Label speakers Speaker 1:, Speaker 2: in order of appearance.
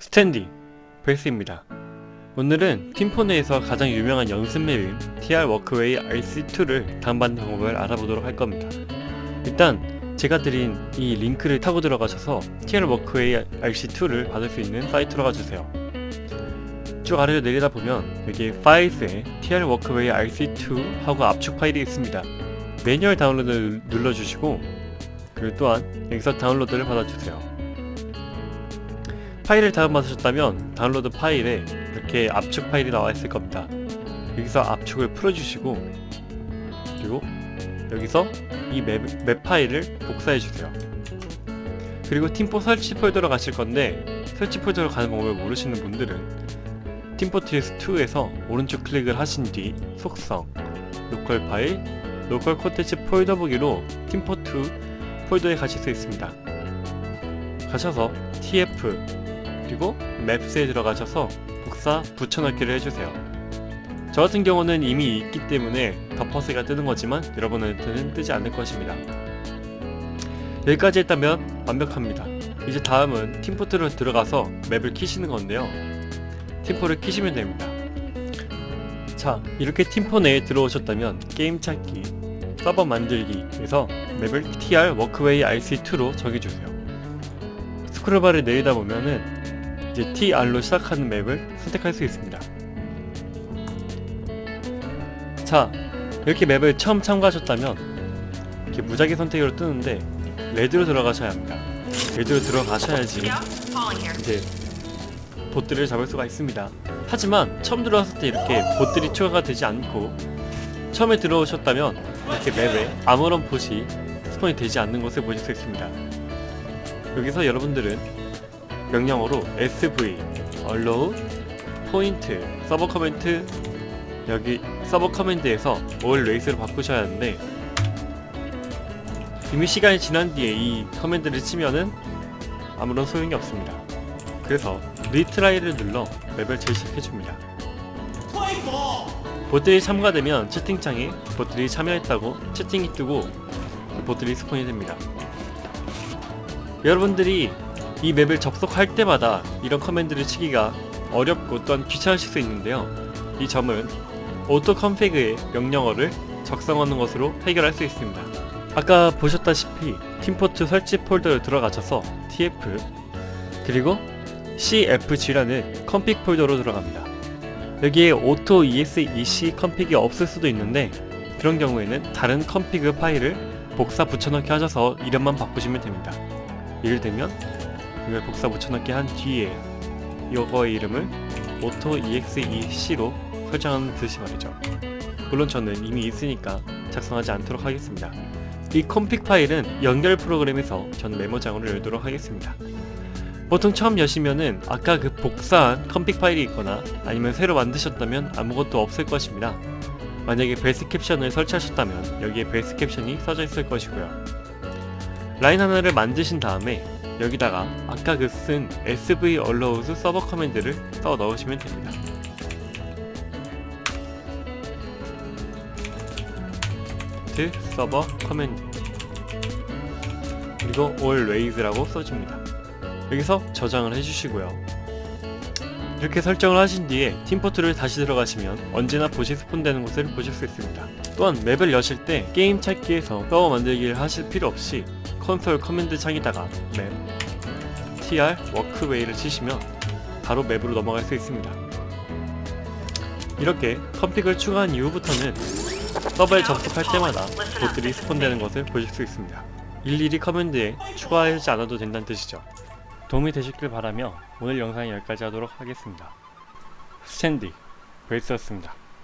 Speaker 1: 스탠디 베이스입니다. 오늘은 팀포 내에서 가장 유명한 연습 map인 TR Walkway RC2를 다운받는 방법을 알아보도록 할 겁니다. 일단 제가 드린 이 링크를 타고 들어가셔서 TR Walkway RC2를 받을 수 있는 사이트로 가주세요. 쭉 아래로 내리다 보면 여기 파일스에 TR 워크웨이 RC2 하고 압축 파일이 있습니다. manual download를 눌러주시고 그리고 또한 여기서 다운로드를 받아주세요. 파일을 다운받으셨다면 다운로드 파일에 이렇게 압축 파일이 나와 있을 겁니다. 여기서 압축을 풀어주시고 그리고 여기서 이 map, map 파일을 복사해 주세요. 그리고 팀포 설치 폴더로 가실 건데 설치 폴더로 가는 방법을 모르시는 분들은 팀포 TF2에서 오른쪽 클릭을 하신 뒤 속성, local 파일, local 콘텐츠 폴더 보기로 팀포2 폴더에 가실 수 있습니다. 가셔서 TF 그리고 maps에 들어가셔서 복사 붙여넣기를 해주세요. 저 같은 경우는 이미 있기 때문에 덮어쓰기가 뜨는 거지만 여러분한테는 뜨지 않을 것입니다. 여기까지 했다면 완벽합니다. 이제 다음은 팀포2로 들어가서 map을 키시는 건데요. 팀포를 키시면 됩니다. 자, 이렇게 팀포 내에 들어오셨다면 게임 찾기, 서버 만들기 에서 맵을 TR 워크웨이 RC2로 정해주세요. 스크롤바를 내리다 보면은 이제 TR로 시작하는 map을 선택할 수 있습니다. 자, 이렇게 map을 처음 참가하셨다면 이렇게 무작위 선택으로 뜨는데 red로 들어가셔야 합니다. RED로 들어가셔야지 이제 봇을 잡을 수가 있습니다. 하지만 처음 들어왔을 때 이렇게 봇들이 추가가 되지 않고 처음에 들어오셨다면 이렇게 맵에 아무런 봇이 spawn이 되지 않는 것을 보실 수 있습니다. 여기서 여러분들은 명령어로 sv, allow, point, server command 여기 server command에서 always로 바꾸셔야 하는데 이미 시간이 지난 뒤에 이 command를 치면은 아무런 소용이 없습니다. 그래서 retry를 눌러 맵을 재시작해줍니다. 봇들이 참가되면 채팅창에 봇들이 참여했다고 채팅이 뜨고 봇들이 spawn이 됩니다. 여러분들이 이 맵을 접속할 때마다 이런 command를 치기가 어렵고 또한 귀찮으실 수 있는데요. 이 점은 config의 명령어를 작성하는 것으로 해결할 수 있습니다. 아까 보셨다시피 팀포트 설치 폴더를 들어가셔서 tf 그리고 cfg라는 config 폴더로 들어갑니다. 여기에 config이 없을 수도 있는데 그런 경우에는 다른 config 파일을 복사 붙여넣기 하셔서 이름만 바꾸시면 됩니다. 예를 들면 이걸 복사 붙여넣기 한 뒤에 이거의 이름을 auto exec로 설정하는 듯이 말이죠. 물론 저는 이미 있으니까 작성하지 않도록 하겠습니다. 이 config 파일은 연결 프로그램에서 전 메모장으로 열도록 하겠습니다. 보통 처음 여시면은 아까 그 복사한 config 파일이 있거나 아니면 새로 만드셨다면 아무것도 없을 것입니다. 만약에 base caption을 설치하셨다면 여기에 base caption이 써져 있을 것이고요. 라인 하나를 만드신 다음에 여기다가 아까 그 쓴 sv allows 서버 커맨드를 써 넣으시면 됩니다. point server command 그리고 always라고 써줍니다. 여기서 저장을 해주시고요. 이렇게 설정을 하신 뒤에 팀포트를 다시 들어가시면 언제나 봇이 spawn되는 것을 보실 수 있습니다. 또한 맵을 여실 때 게임 찾기에서 서버 만들기를 하실 필요 없이 콘솔 커맨드 창에다가 맵 tr 워크웨이를 치시면 바로 맵으로 넘어갈 수 있습니다. 이렇게 config을 추가한 이후부터는 서버에 접속할 때마다 봇들이 spawn되는 것을 보실 수 있습니다. 일일이 command에 추가하지 않아도 된다는 뜻이죠. 도움이 되셨길 바라며 오늘 영상 여기까지 하도록 하겠습니다. 스탠디 베이스였습니다.